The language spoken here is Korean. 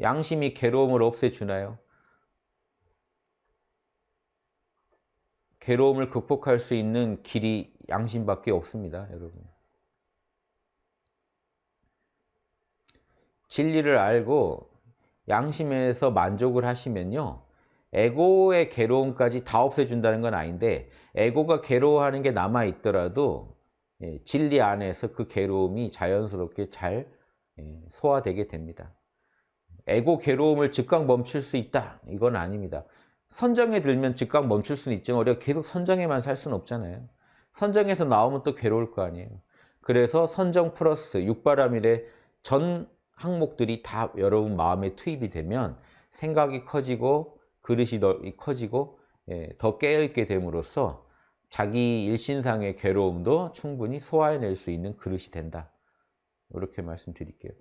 양심이 괴로움을 없애주나요? 괴로움을 극복할 수 있는 길이 양심밖에 없습니다. 여러분. 진리를 알고 양심에서 만족을 하시면요. 에고의 괴로움까지 다 없애준다는 건 아닌데 에고가 괴로워하는 게 남아있더라도 예, 진리 안에서 그 괴로움이 자연스럽게 잘 예, 소화되게 됩니다. 에고 괴로움을 즉각 멈출 수 있다. 이건 아닙니다. 선정에 들면 즉각 멈출 수는 있지만 우리가 계속 선정에만 살 수는 없잖아요. 선정에서 나오면 또 괴로울 거 아니에요. 그래서 선정 플러스 육바라밀의 전 항목들이 다 여러분 마음에 투입이 되면 생각이 커지고 그릇이 더 커지고 예, 더 깨어있게 됨으로써 자기 일신상의 괴로움도 충분히 소화해낼 수 있는 그릇이 된다. 이렇게 말씀드릴게요.